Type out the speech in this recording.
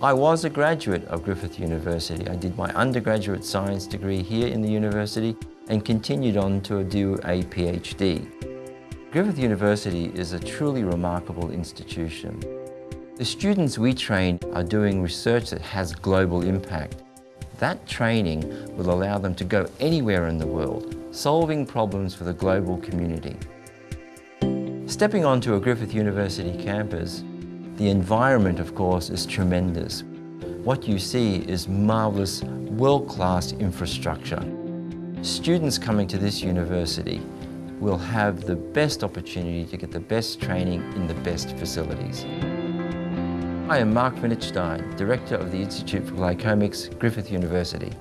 I was a graduate of Griffith University. I did my undergraduate science degree here in the university and continued on to do a PhD. Griffith University is a truly remarkable institution. The students we train are doing research that has global impact. That training will allow them to go anywhere in the world, solving problems for the global community. Stepping onto a Griffith University campus, the environment, of course, is tremendous. What you see is marvellous, world-class infrastructure. Students coming to this university will have the best opportunity to get the best training in the best facilities. I am Mark von Itzstein, Director of the Institute for Glycomics, Griffith University.